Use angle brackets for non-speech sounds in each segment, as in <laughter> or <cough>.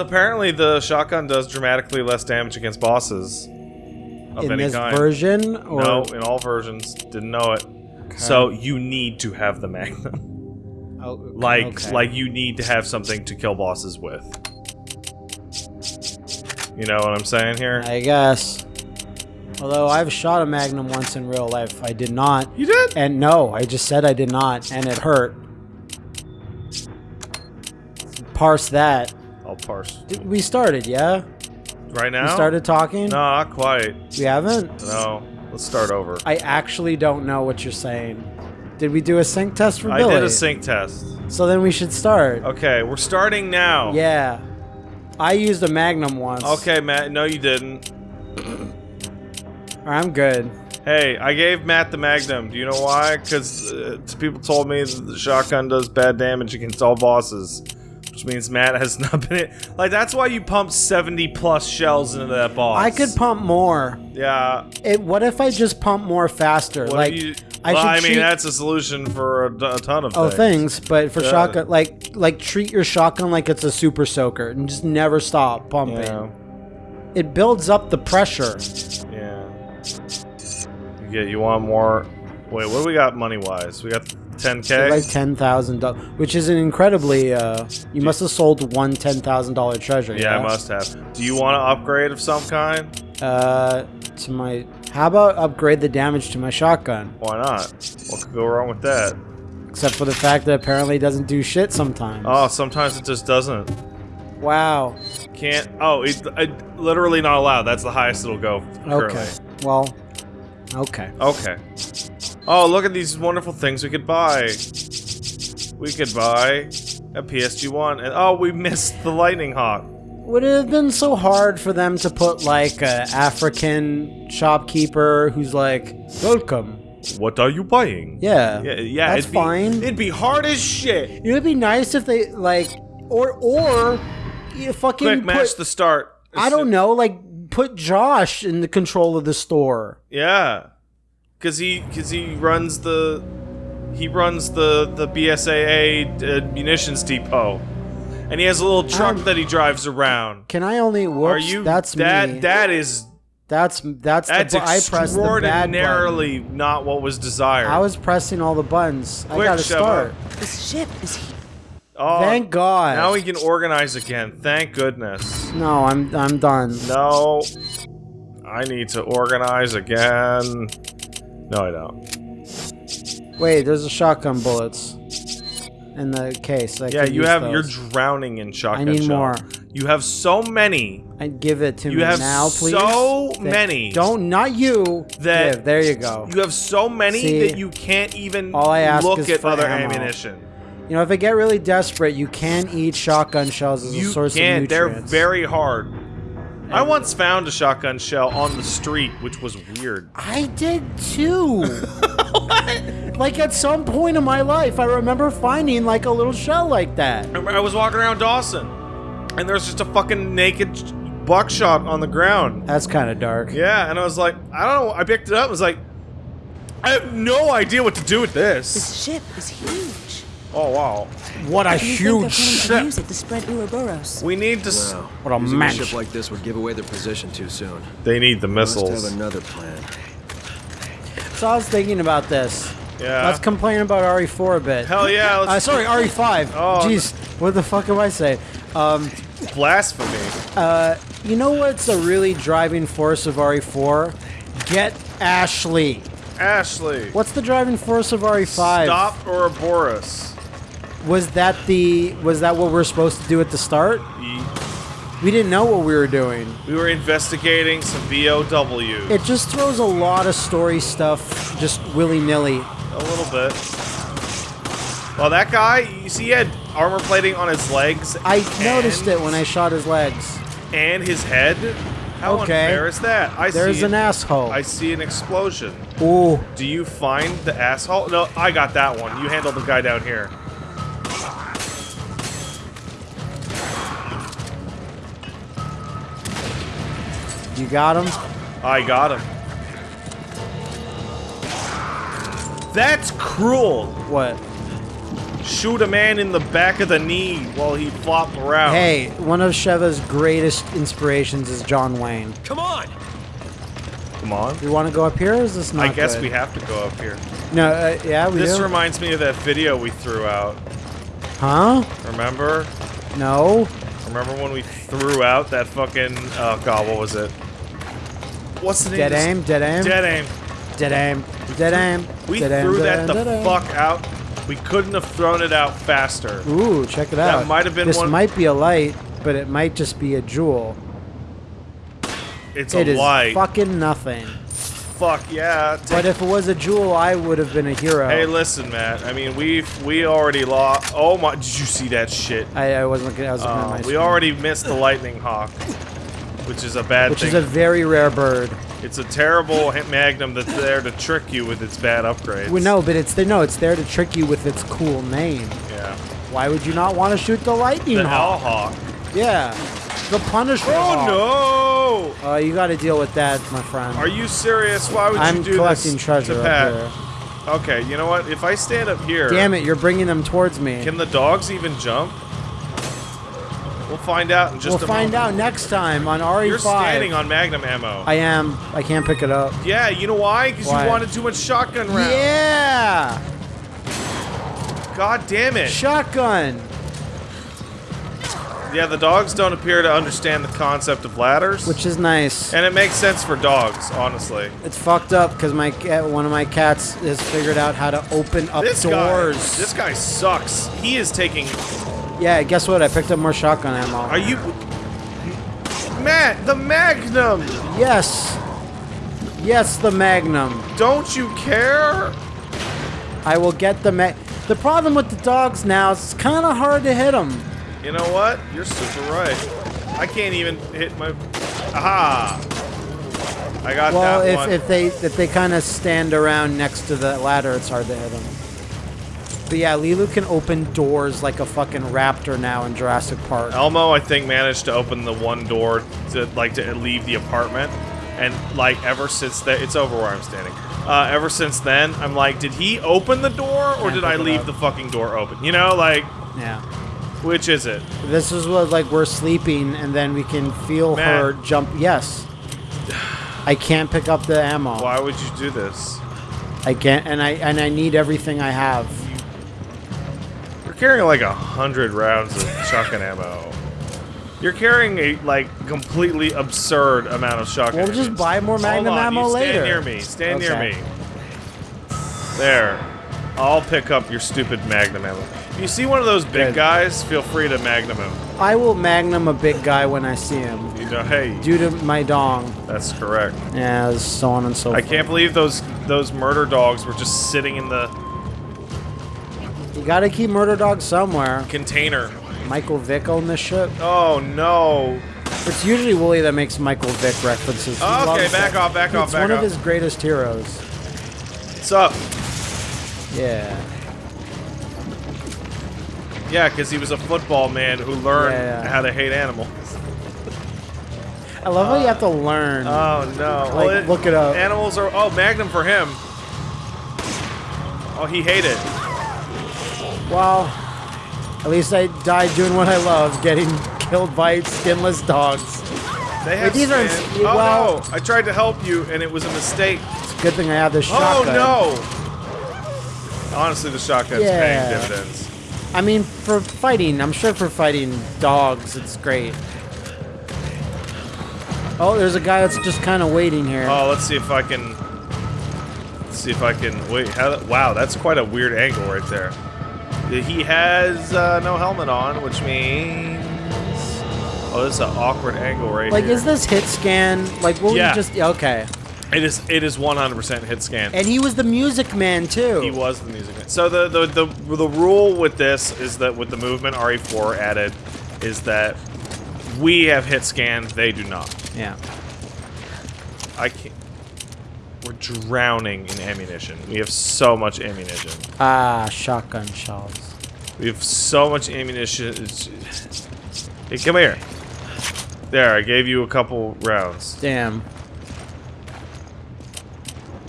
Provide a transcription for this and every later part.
Apparently the shotgun does dramatically less damage against bosses of in any this kind. version, or No, in all versions. Didn't know it. So you need to have the magnum. <laughs> Oh, okay, Like okay. like you need to have something to kill bosses with. You know what I'm saying here? I guess. Although I've shot a magnum once in real life, I did not. You did? And no, I just said I did not, and it hurt. Parse that. Parse. We started, yeah? Right now? We started talking? No, not quite. We haven't? No. Let's start over. I actually don't know what you're saying. Did we do a sync test for I Billy? did a sync test. So then we should start. Okay, we're starting now. Yeah. I used a magnum once. Okay, Matt. No, you didn't. I'm good. Hey, I gave Matt the Magnum. Do you know why? Because uh, people told me that the shotgun does bad damage against all bosses. Which means Matt has <laughs> not been it. Like, that's why you pumped 70 plus shells into that boss. I could pump more. Yeah. It, what if I just pump more faster? What like you, I well, should I mean, that's a solution for a, a ton of Oh, things. things, but for Yeah. shotgun, like like treat your shotgun like it's a super soaker and just never stop pumping. Yeah. It builds up the pressure. Yeah. You get. You want more? Wait, what do we got money wise? We got 10k. Like ten thousand dollars, which is an incredibly. Uh, you must have sold one ten thousand dollar treasure. yeah, I must have. Do you want to upgrade of some kind? Uh, to my. How about upgrade the damage to my shotgun? Why not? What could go wrong with that? Except for the fact that apparently it doesn't do shit sometimes. Oh, sometimes it just doesn't. Wow. Can't. Oh, it's uh, literally not allowed. That's the highest it'll go. Currently. Okay. Well. Okay. Okay. Oh, look at these wonderful things we could buy. We could buy a PSG one, and oh, we missed the lightning hawk. Would it have been so hard for them to put like a African shopkeeper who's like, "Welcome"? What are you buying? Yeah. Yeah, yeah. That's it'd be, fine. It'd be hard as shit. It would be nice if they like, or or you fucking Quick match the start. I don't know, like put Josh in the control of the store. Yeah, because he because he runs the he runs the the BSAA uh, munitions depot, and he has a little truck Um, that he drives around. Can I only? Whoops, Are you? That's that me. that is that's that's that's the bu- I the bad extraordinarily not what was desired. I was pressing all the buttons. I gotta Sheva. start. This ship is here. oh, Thank God. Now we can organize again. Thank goodness. no, I'm I'm done. No, I need to organize again. No, I don't. Wait, there's a shotgun bullets in the case. I Yeah, you have. those. You're drowning in shotgun I need more. You have so many. I give it to You me have now, please. so many. Don't, not you. That- Give, there you go. You have so many See? that you can't even All I ask look is at for other ammo. ammunition. You know, if I get really desperate, you can eat shotgun shells as a You source can't. of They're very hard. I once found a shotgun shell on the street, which was weird. I did too. <laughs> like at some point in my life, I remember finding like a little shell like that. I was walking around Dawson, and there was just a fucking naked buckshot on the ground. That's kind of dark. Yeah, and I was like, I don't know. I picked it up. and was like, I have no idea what to do with this. This ship is huge. Oh wow. What a huge think they're planning to ship! use it to spread Ouroboros? We need to. s No. What a Using match. a ship like this would give away their position too soon. They need the missiles. Must missiles. have another plan. So I was thinking about this. Yeah. Let's complain about RE4 a bit. Hell yeah. Let's Uh, sorry, <laughs> RE5. Oh, Jeez, what the fuck am I saying? Um, blasphemy. uh, you know what's a really driving force of RE4? Get Ashley. Ashley. What's the driving force of RE5? Stop Ouroboros. Was that the was that what we are supposed to do at the start? We didn't know what we were doing. We were investigating some BOW. It just throws a lot of story stuff just willy-nilly. A little bit. Well, that guy, you see, he had armor plating on his legs. I noticed it when I shot his legs. And his head. How Okay. unfair is that? I There's see an asshole. I see an explosion. Ooh. Do you find the asshole? No, I got that one. You handle the guy down here. You got him? I got him. That's cruel. What? shoot a man in the back of the knee while he flopped around. Hey, one of Sheva's greatest inspirations is John Wayne. Come on! come on. You want to go up here, or is this not I guess good? we have to go up here. No, uh, yeah, we This do. reminds me of that video we threw out. huh? Remember? No. Remember when we threw out that fucking oh god, what was it? What's the name? Dead aim, dead aim, Dead aim. dead aim, dead aim. We dead threw dead that aim, the dead aim. fuck out. We couldn't have thrown it out faster. Ooh, check it That out. might have been This one- might be a light, but it might just be a jewel. It's It a is light. fucking nothing. Fuck yeah. But if it was a jewel, I would have been a hero. hey, listen, Matt. I mean, we've we already lost. Oh my! Did you see that shit? I, I wasn't looking. I was looking at Uh, my we screen. already missed the lightning hawk, <laughs> which is a bad thing Which thing. is a very rare bird. it's a terrible magnum that's there to trick you with its bad upgrades. Well, no, but it's there. No, it's there to trick you with its cool name. Yeah. Why would you not want to shoot the lightning The hawk? Hawk. Yeah, the Punisher. Oh hawk. no! Uh, you got to deal with that, my friend. Are you serious? Why would I'm you do collecting this treasure to Pat? Okay, you know what? If I stand up here, Damn it, you're bringing them towards me. can the dogs even jump? We'll find out in just we'll find moment. out next time on RE5. You're standing on Magnum ammo. I am. I can't pick it up. yeah, you know why? Because you wanted too much shotgun rounds. Yeah! God damn it. Shotgun! Yeah, the dogs don't appear to understand the concept of ladders. Which is nice. and it makes sense for dogs, honestly. It's fucked up because my cat, one of my cats has figured out how to open up This doors. guy, this guy sucks. He is taking. Yeah, guess what? I picked up more shotgun ammo. Are you, Matt? The Magnum. yes. Yes, the Magnum. Don't you care? I will get the mag. The problem with the dogs now is it's kind of hard to hit them. You know what? You're super right. I can't even hit my. Aha! I got Well, that if, one. if they if they kind of stand around next to the ladder, it's hard to hit them. But yeah, Lilu can open doors like a fucking raptor now in Jurassic Park. Elmo, I think, managed to open the one door to like to leave the apartment, and like ever since that, it's over where I'm standing. Uh, ever since then, I'm like, did he open the door or Can't did I leave the fucking door open? You know, like, Yeah. which is it? This is what like we're sleeping and then we can feel Man. her jump. Yes. I can't pick up the ammo. Why would you do this? I can't, and I and I need everything I have. You're carrying like a hundred rounds of shotgun ammo. You're carrying a like completely absurd amount of shotgun. We'll just buy more Magnum on, ammo later. Stand near me. Stand near me. There. I'll pick up your stupid Magnum ammo. If you see one of those big Good. guys, feel free to Magnum him. I will Magnum a big guy when I see him, You know, hey, due to my dong. that's correct. Yeah, so on and so I forth. can't believe those those murder dogs were just sitting in the You gotta keep murder dogs somewhere. container. Michael Vick on this shit. Oh no. It's usually Wooly that makes Michael Vick references. He Okay, loves back it. off, back off, It's one of his greatest heroes. What's up? Yeah. Yeah, because he was a football man who learned Yeah, yeah. how to hate animals. I love how you have to uh, learn. Oh no! Like, look it up. Animals are oh Magnum for him. Oh, he hated. Well, at least I died doing what I love, getting <laughs> killed by skinless dogs. They have these are-. Oh well- no! I tried to help you and it was a mistake. It's a good thing I have this oh, shotgun. Oh no! Honestly, the shotgun's Yeah. paying dividends. I mean, for fighting, I'm sure for fighting dogs, it's great. Oh, there's a guy that's just kind of waiting here. Oh, let's see if I can. Let's see if I can. Wait, how, wow, that's quite a weird angle right there. He has uh, no helmet on, which means. Oh, this is an awkward angle right like, here. is this hit scan? Like, what Yeah. we just okay? It is. It is 100% hit scan. And he was the music man too. He was the music man. So the, the the the rule with this is that with the movement RE4 added is that we have hit scan, they do not. Yeah. I can't. Drowning in ammunition. We have so much ammunition. Ah, shotgun shells. We have so much ammunition. Hey, come here. There, I gave you a couple rounds. Damn.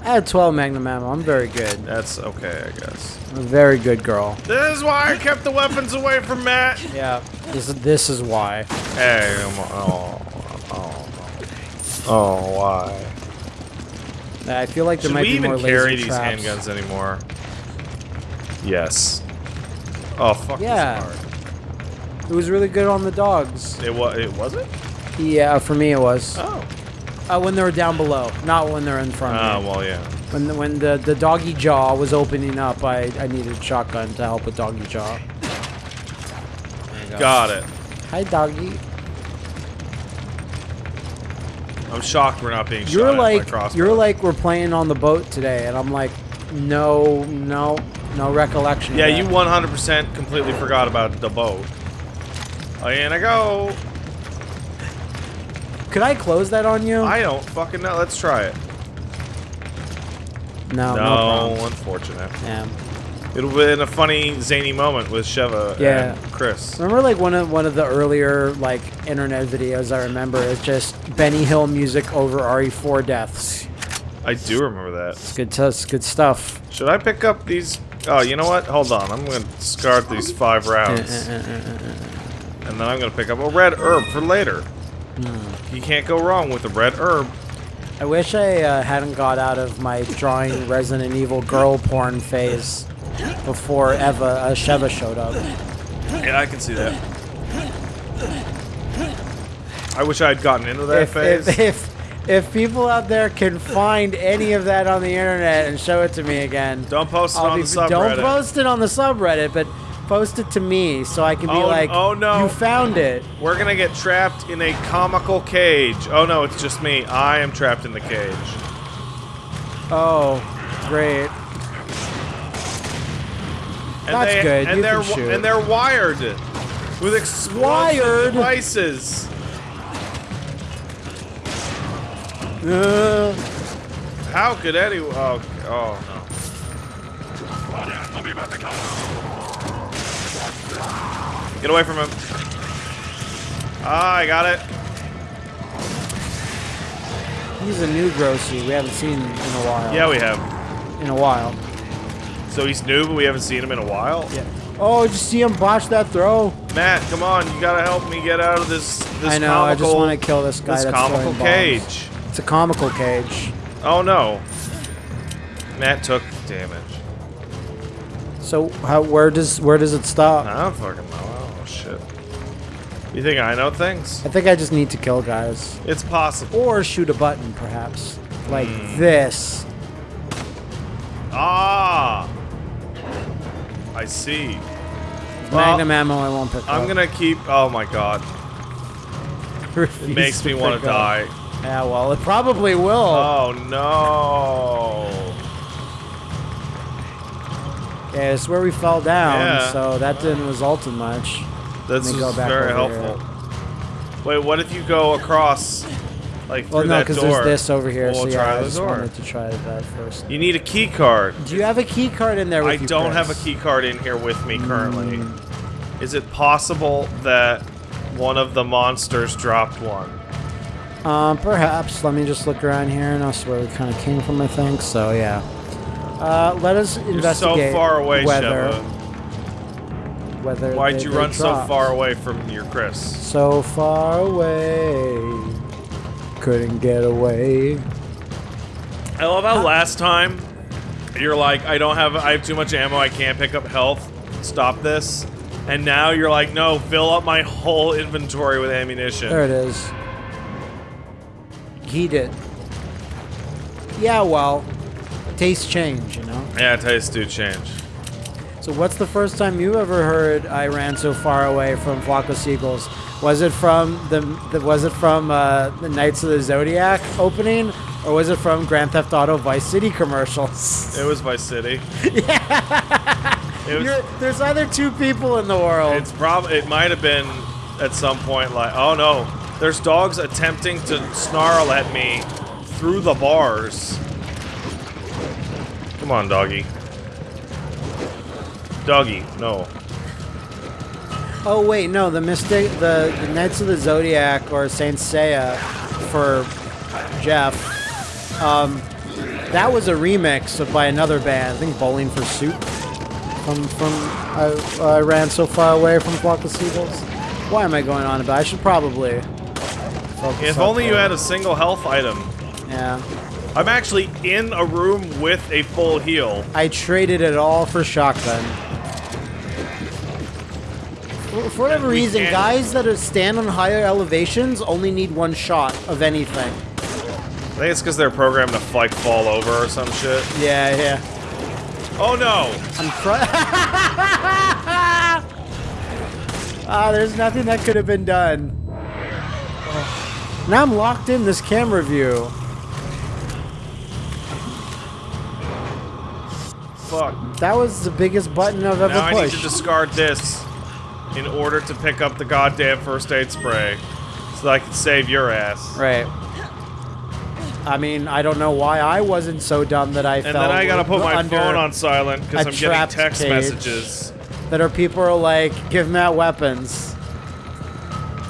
I had 12 magnum ammo. I'm very good. That's okay, I guess. I'm a very good girl. This is why I kept the weapons away from Matt. Yeah. This is this is why. Hey. Oh, oh, oh. Oh, why? I feel like there Should might we be more even carry these handguns anymore? Yes. Oh, fuck Yeah. It was really good on the dogs. It was. It was it? Yeah, for me it was. Oh. Uh, when they were down below, not when they're in front Ah, of me. well, yeah. When the, when the, the doggy jaw was opening up, I, I needed a shotgun to help with doggy jaw. Go. Got it. Hi, doggy. I'm shocked we're not being shot You're like you're like we're playing on the boat today, and I'm like, no, no, no recollection. Yeah, you 100% completely forgot about the boat. Oh, and I go. Could I close that on you? I don't fucking know. Let's try it. no, no, No, unfortunate. Yeah. It'll be in a funny, zany moment with Sheva Yeah. Chris. Remember, like one of one of the earlier like internet videos I remember is just Benny Hill music over RE4 deaths. I do remember that. It's good, it's good stuff. Should I pick up these? Oh, you know what? Hold on. I'm going to discard these five rounds. <laughs> And then I'm going to pick up a red herb for later. Hmm. You can't go wrong with a red herb. I wish I uh, hadn't got out of my drawing <laughs> Resident Evil girl porn phase before Eva uh, Sheva showed up. Yeah, I can see that. I wish I had gotten into that If, phase. if, if if people out there can find any of that on the internet and show it to me again, Don't post it I'll on be- the subreddit. Don't post it on the subreddit, but post it to me so I can be Oh, like, oh, no. you found it." We're gonna get trapped in a comical cage. Oh no, it's just me. I am trapped in the cage. Oh, great. And That's they, good. And You they're can shoot. and they're wired with explosive Wired? devices. Uh, How could anyone? Oh, oh no. Get away from him. Ah, I got it. he's a new Grossi. We haven't seen in a while. Yeah, we have. in a while. So he's new, but we haven't seen him in a while. Yeah. Oh, did you see him botch that throw? Matt, come on, you gotta help me get out of this. This I know. Comical, I just want to kill this guy. This that's comical throwing bombs. cage. It's a comical cage. Oh no. Matt took damage. So how? Where does where does it stop? I don't fucking know. Oh shit. You think I know things? I think I just need to kill guys. It's possible. Or shoot a button, perhaps. Like Hmm. this. Ah. I see. Well, Magnum ammo I won't pick I'm up. gonna keep. Oh my god. <laughs> It makes me want to die. Yeah, well, it probably will. Oh no. yeah, it's where we fell down, Yeah. so that didn't result in much. This me is go back very helpful. Wait, what if you go across, like Well, no, because there's this over here, We'll so try yeah, I just door. wanted to try that first. You need a key card. Do you have a key card in there with I don't have a key card in here with me currently. Mm. Is it possible that one of the monsters dropped one? Um, perhaps. Let me just look around here, and I'll where we kind of came from, I think. So, yeah. Uh, let us You're so investigate far away, whether, Sheva. whether Why'd they- you they run so far away from your Chris? So far away, couldn't get away. I love how last time you're like, I don't have, I have too much ammo, I can't pick up health. Stop this. And now you're like, no, fill up my whole inventory with ammunition. There it is. Heat it. Yeah, well, tastes change, you know? Yeah, tastes do change. So what's the first time you ever heard I ran so far away from Flock of Seagulls? Was it from the, the was it from uh, the Knights of the Zodiac opening, or was it from Grand Theft Auto Vice City commercials? It was Vice City. <laughs> Yeah. Was, there's either two people in the world. It's probably it might have been at some point like oh no, there's dogs attempting to snarl at me through the bars. Come on, doggy. Doggy, no. Oh wait, no, the mystic, the, the Knights of the Zodiac or Saint Seiya for Jeff. Um, That was a remix of, by another band. I think Bowling for Soup. From from I, I ran so far away from Flock of Seagulls. Why am I going on about? I should probably. focus If on only you had a single health item. Yeah. I'm actually in a room with a full heal. I traded it all for shotgun. For, for whatever reason, can't- guys that are stand on higher elevations only need one shot of anything. I think it's because they're programmed to like fall over or some shit. Yeah, yeah. Oh no! I'm cry- <laughs> Ah, there's nothing that could have been done. Now I'm locked in this camera view. Fuck. That was the biggest button I've ever Now I need to discard this in order to pick up the goddamn first aid spray so that I can save your ass. Right. I mean, I don't know why I wasn't so dumb that I And fell then I gotta put my phone on silent because I'm getting text messages. that are people are like, give Matt weapons.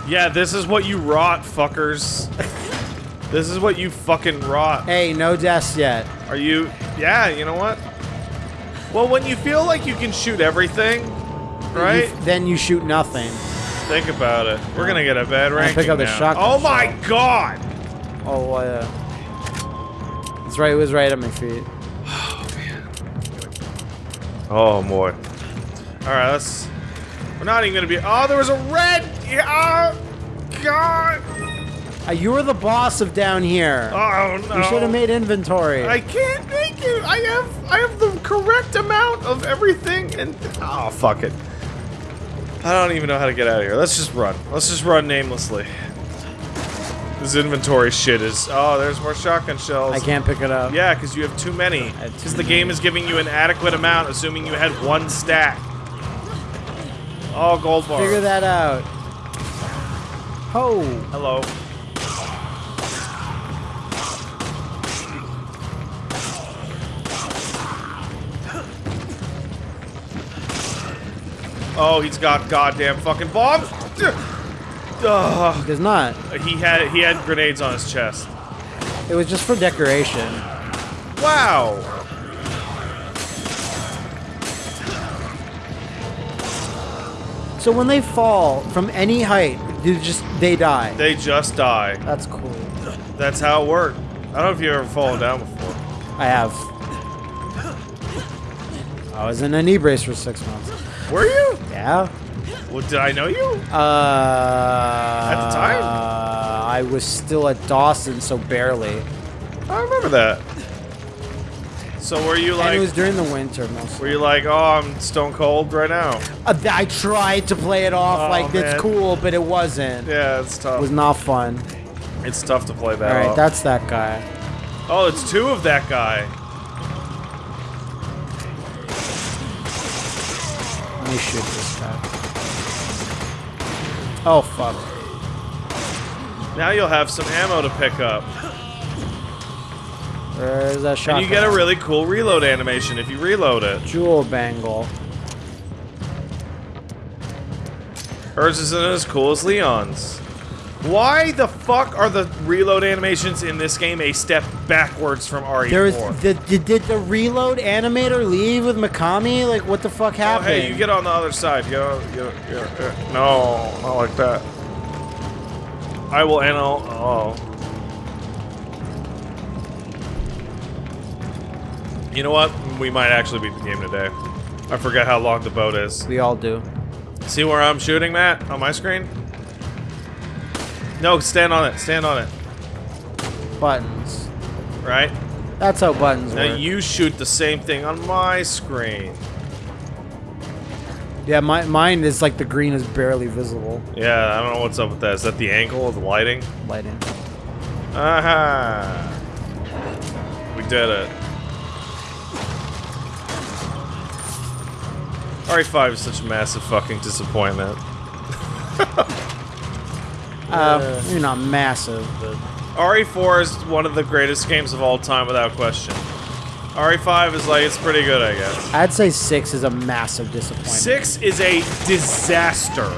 Yeah, this is what you rot, fuckers. this is what you fucking rot. Hey, no deaths yet. Are you? Yeah, you know what? Well, when you feel like you can shoot everything, right? You- then you shoot nothing. Think about it. We're gonna get a bad ranking pick up the now. shotgun Oh my god! Oh, uh, it's right. It was right at my feet. Oh man. Oh, boy. All right, let's. We're not even gonna be. Oh, there was a red. Oh, god. Uh, you were the boss of down here. Oh no. you should have made inventory. I can't make it. I have. I have the correct amount of everything, and oh fuck it. I don't even know how to get out of here. Let's just run. Let's just run namelessly. This inventory shit is. Oh, there's more shotgun shells. I can't pick it up. Yeah, because you have too many. Because the game is giving you an adequate amount, assuming you had one stack. Oh, gold bar. Figure that out. Oh, Hello. Oh, he's got goddamn fucking bombs. Ugh. does not. He had he had grenades on his chest. It was just for decoration. Wow. So when they fall from any height, you just they die. They just die. That's cool. That's how it worked. I don't know if you've ever fallen down before. I have. I was in a knee brace for six months. Were you? Yeah. Well, did I know you? Uh, At the time? I was still at Dawson, so barely. I remember that. So were you like... and it was during the winter mostly. were you like, oh, I'm stone cold right now? Uh, I tried to play it off Oh, like man. it's cool, but it wasn't. Yeah, it's tough. It was not fun. It's tough to play that All right, off. that's that guy. oh, it's two of that guy. Shoot this guy. Oh fuck! Now you'll have some ammo to pick up. Uh, There's that shot. And you get a really cool reload animation if you reload it. jewel bangle. Hers isn't as cool as Leon's. Why the fuck are the reload animations in this game a step backwards from RE4? There's the, did, did the reload animator leave with Mikami? Like what the fuck Oh, happened? hey, you get on the other side. You know, you, you, uh, no, not like that. I will anal. Oh. You know what? We might actually beat the game today. I forget how long the boat is. we all do. See where I'm shooting, Matt? On my screen? No, stand on it. Stand on it. Buttons. Right? That's how buttons Now work. you shoot the same thing on my screen. yeah, my, mine is like the green is barely visible. Yeah, I don't know what's up with that. Is that the angle of the lighting? Lighting. Aha! We did it. RE5 is such a massive fucking disappointment. <laughs> Uh, maybe not massive, but RE4 is one of the greatest games of all time without question. RE5 is like, it's pretty good, I guess. I'd say six is a massive disappointment. 6 is a disaster.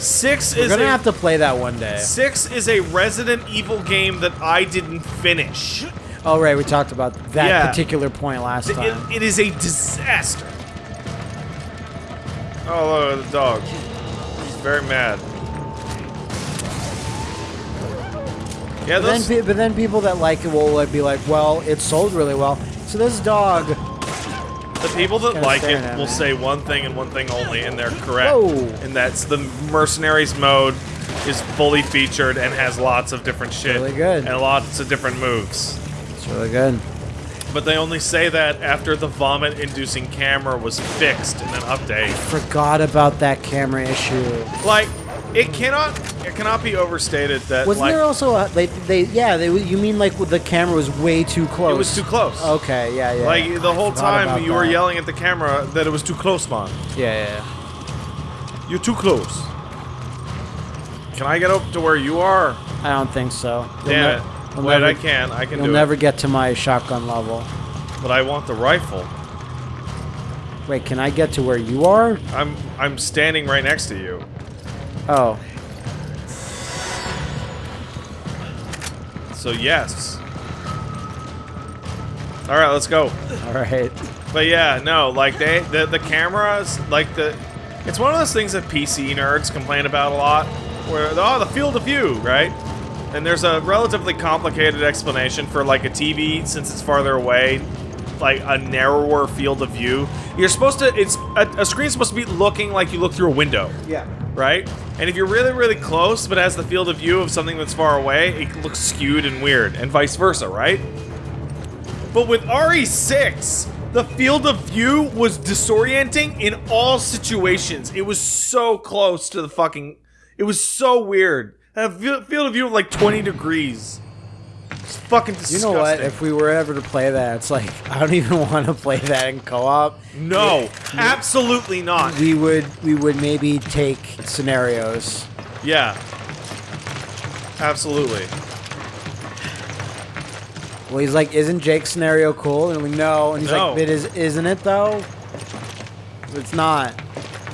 Six We're is gonna a, have to play that one day. Six is a Resident Evil game that I didn't finish. Oh right, we talked about that Yeah. particular point last It, time. it is a disaster. Oh, look at the dog. Very mad. Yeah, But then, but then people that like it will like, be like, well, it sold really well. So this dog, the people that like it will me. say one thing and one thing only, and they're correct. Whoa. And that's the mercenaries mode is fully featured and has lots of different shit. Really good. And lots of different moves. it's really good. But they only say that after the vomit-inducing camera was fixed in an update. Forgot about that camera issue. Like, it cannot it cannot be overstated that Wasn't like there also a, they they yeah they you mean like the camera was way too close? it was too close. Okay, yeah, yeah. Like the whole time you were yelling at the camera that it was too close, man. Yeah, yeah, yeah. You're too close. Can I get up to where you are? I don't think so. You'll Damn it. You'll Wait, never- I can. I can You'll never it. get to my shotgun level. But I want the rifle. Wait, can I get to where you are? I'm I'm standing right next to you. Oh, So yes. All right, let's go. all right. But yeah, no, like they the the cameras, like the it's one of those things that PC nerds complain about a lot where oh, the field of view, right? And there's a relatively complicated explanation for like a TV since it's farther away, like a narrower field of view. You're supposed to it's a, a screen's supposed to be looking like you look through a window. Yeah. right? And if you're really, really close, but has the field of view of something that's far away, it looks skewed and weird, and vice versa, right? But with RE6, the field of view was disorienting in all situations. It was so close to the fucking. It was so weird. A field of view of like 20 degrees. It's fucking You disgusting. know what? If we were ever to play that, it's like <laughs> I don't even want to play that in co-op. no, absolutely not. We would we would maybe take scenarios. Yeah. Absolutely. Well, he's like, "Isn't Jake's scenario cool?" And we no, and he's No. like, "It is, isn't it though?" It's not.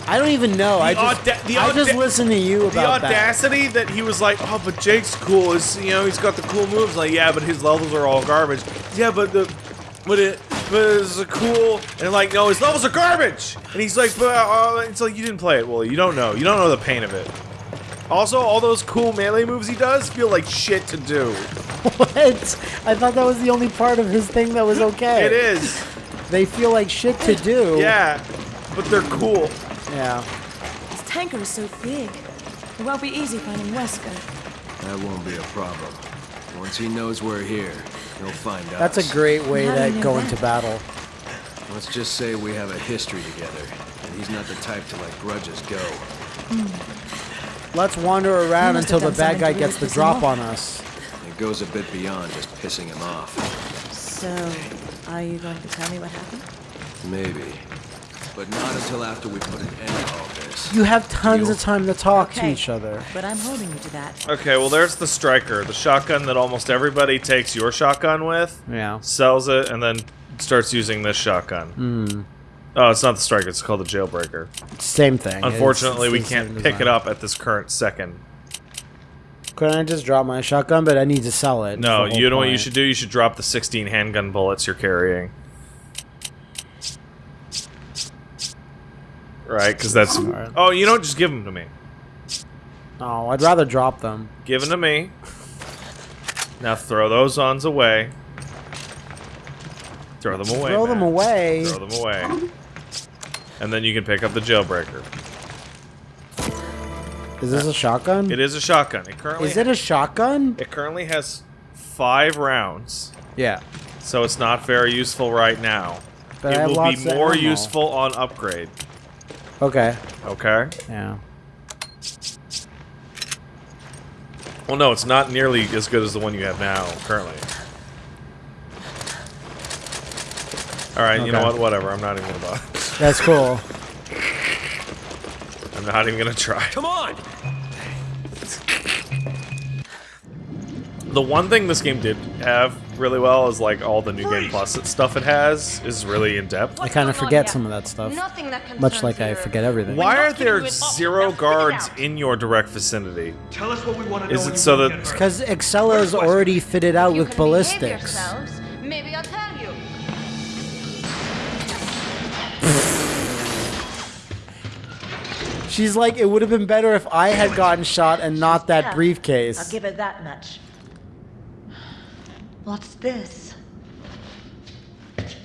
I don't even know. I just auda- the I just listen to you about that. The audacity that. he was like, "Oh, but Jake's cool. Is you know he's got the cool moves." Like, yeah, but his levels are all garbage. Yeah, but the but it but it's a cool and like no, his levels are garbage. And he's like, but uh, it's like you didn't play it, Willie. You don't know. You don't know the pain of it. Also, all those cool melee moves he does feel like shit to do. <laughs> what? I thought that was the only part of his thing that was okay. It is, They feel like shit to do. yeah, but they're cool. Yeah. This tanker is so big. It won't be easy finding Wesker. That won't be a problem. Once he knows we're here, he'll find out. That's a great way How do you to go that? into battle. Let's just say we have a history together, and he's not the type to let grudges go. Hmm. Let's wander around until the bad guy gets the really piss him drop off. on us. It goes a bit beyond just pissing him off. So, are you going to tell me what happened? Maybe. But not until after we put an end to all this. You have tons Deal. of time to talk to each other. But I'm holding you to that. Okay, well, there's the striker, the shotgun that almost everybody takes your shotgun with. Yeah. sells it, and then starts using this shotgun. Hmm. Oh, it's not the striker; it's called the jailbreaker. Same thing. Unfortunately, It's- we it's the can't pick it up at this current second. Couldn't I just drop my shotgun? But I need to sell it. No, you whole know what you should do? You should drop the 16 handgun bullets you're carrying. Right, because that's. Oh, you don't just give them to me. Oh, I'd rather drop them. Give them to me. Now throw those ons away. Throw them away. Throw them away. Throw them away. And then you can pick up the jailbreaker. Is this a shotgun? It is a shotgun. It currently Is it a shotgun? It currently has five rounds, Yeah. so it's not very useful right now. But it have will be more ammo. useful on upgrade. Okay. Okay. Yeah. Well, no, it's not nearly as good as the one you have now currently. All right, you know what? Whatever. I'm not even gonna bother. That's cool. <laughs> I'm not even gonna try. Come on! The one thing this game did have really well is like all the new game plus stuff it has is really in depth. I kind of forget some of that stuff. Much like I forget everything. Why are there kidding you at all. zero Now guards in your direct vicinity? Tell us what we want to know. Is it so that- Because Excella is already fitted out with ballistics. Maybe I'll tell you. She's like, it would have been better if I had gotten shot and not that briefcase. I'll give it that much. What's this? It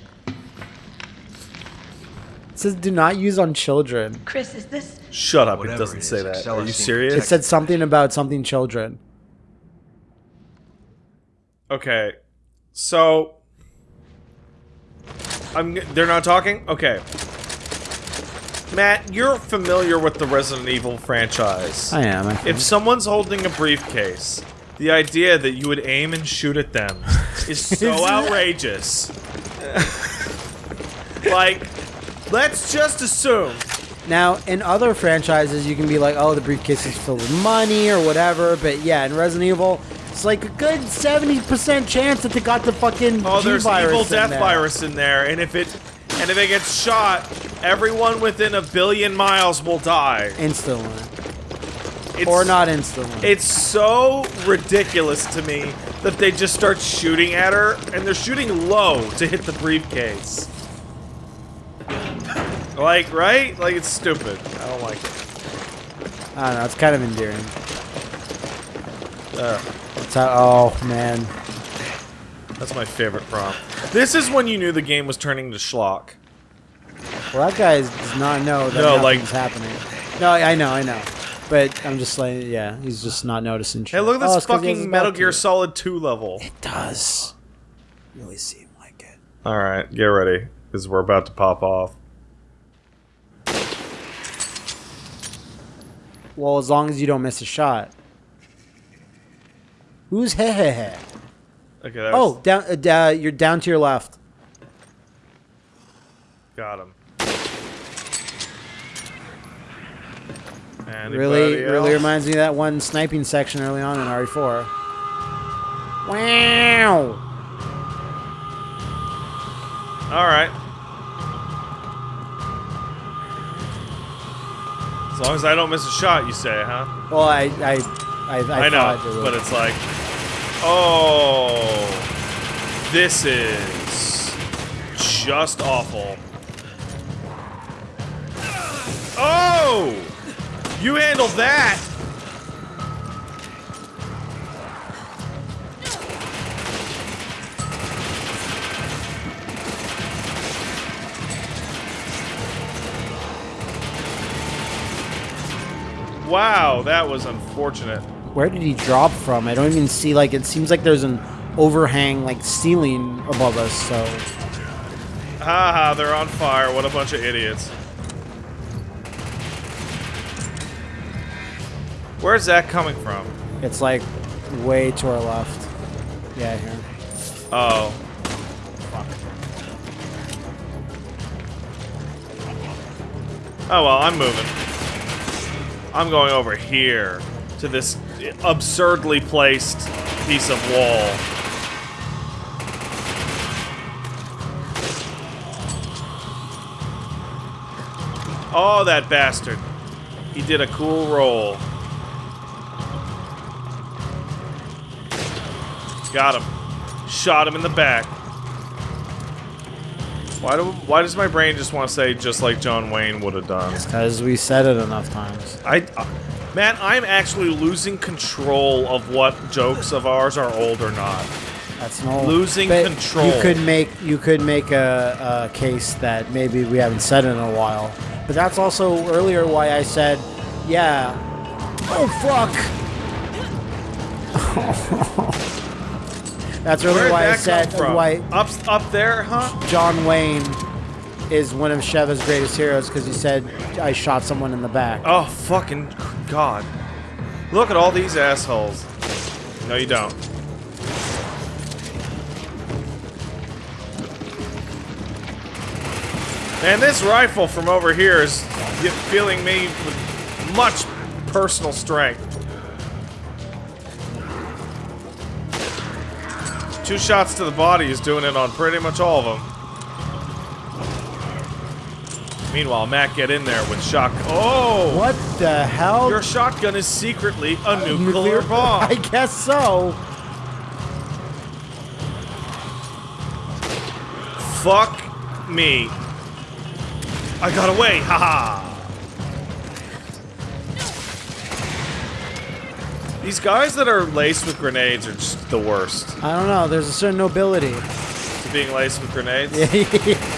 says do not use on children. Chris, is this Shut up! Whatever it doesn't it say is, that. Excella Are you serious? It said something about something children. Okay, so I'm. They're not talking. Okay, Matt, you're familiar with the Resident Evil franchise. I am. I think. If someone's holding a briefcase, the idea that you would aim and shoot at them <laughs> is so outrageous. like, let's just assume. Now, in other franchises, you can be like, oh, the briefcase is filled with money or whatever. But yeah, in Resident Evil, it's like a good 70% chance that they got the fucking Oh, there's G-virus evil death there. virus in there, and if it and if it gets shot, everyone within a billion miles will die. Instantly. It's, Or not instantly. It's so ridiculous to me that they just start shooting at her, and they're shooting low to hit the briefcase. Like, right? Like, it's stupid. I don't like it. I don't know. It's kind of endearing. Ugh. It's how, oh, man. That's my favorite prompt. This is when you knew the game was turning to schlock. Well, that guy does not know that No, like- nothing's happening. No, I know, I know. But I'm just like, yeah, he's just not noticing shit. Hey, look at Oh, this it's 'cause he has his fucking Metal Gear. Solid 2 level. It does. Really seem like it. Alright, get ready, because we're about to pop off. Well, as long as you don't miss a shot. Who's he he he? Okay, that Oh, was, down. Uh, da- you're down to your left. got him. Anybody really else? reminds me of that one sniping section early on in RE4. Wow. Alright. As long as I don't miss a shot, you say, huh? Well, I, I, I, I, I, know, it but it's like, oh, this is just awful. Oh, you handle that. Wow, that was unfortunate. Where did he drop from? I don't even see. Like, it seems like there's an overhang, like ceiling above us. So Haha, they're on fire. What a bunch of idiots. Where's that coming from? it's like way to our left. Yeah, here. Oh. Oh well, I'm moving. I'm going over here to this absurdly placed piece of wall. Oh, that bastard. He did a cool roll. Got him. Shot him in the back. Why do why does my brain just want to say just like John Wayne would have done? Because we said it enough times. I uh, man, I'm actually losing control of what jokes of ours are old or not. That's no Losing control. You could make you could make a, a case that maybe we haven't said it in a while. But that's also earlier why I said, yeah. Oh fuck. <laughs> that's really Where'd why I said why Up up there, huh? John Wayne is one of Sheva's greatest heroes because he said I shot someone in the back. Oh fucking god! Look at all these assholes. No, you don't. And this rifle from over here is filling me with much personal strength. Two shots to the body is doing it on pretty much all of them. Meanwhile, Matt get in there with shock. Oh! What the hell? Your shotgun is secretly a nuclear, I bomb. I guess so. Fuck me. I got away. Haha. These guys that are laced with grenades are just the worst. I don't know. There's a certain nobility. To being laced with grenades. Yeah, <laughs>